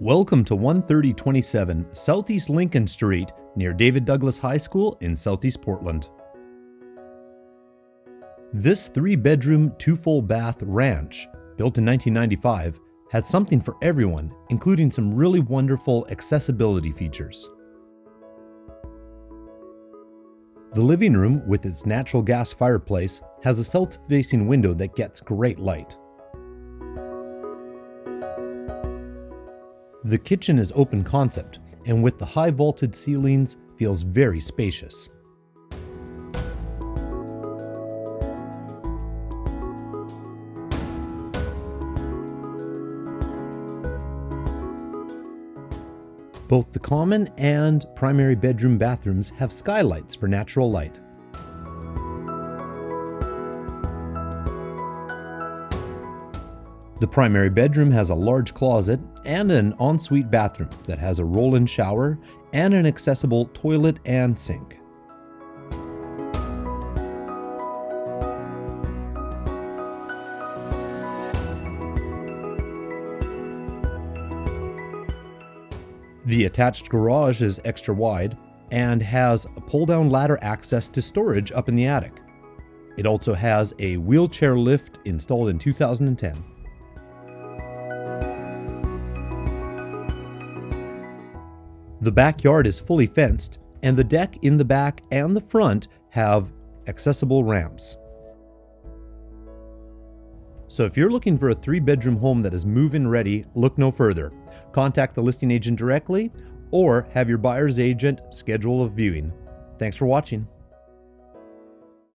Welcome to 13027 Southeast Lincoln Street near David Douglas High School in Southeast Portland. This three bedroom, two full bath ranch, built in 1995, has something for everyone, including some really wonderful accessibility features. The living room, with its natural gas fireplace, has a south facing window that gets great light. The kitchen is open concept, and with the high vaulted ceilings, feels very spacious. Both the common and primary bedroom bathrooms have skylights for natural light. The primary bedroom has a large closet and an ensuite bathroom that has a roll-in shower and an accessible toilet and sink. The attached garage is extra wide and has a pull-down ladder access to storage up in the attic. It also has a wheelchair lift installed in 2010. The backyard is fully fenced, and the deck in the back and the front have accessible ramps. So if you're looking for a three bedroom home that is move in ready, look no further. Contact the listing agent directly or have your buyer's agent schedule a viewing. Thanks for watching.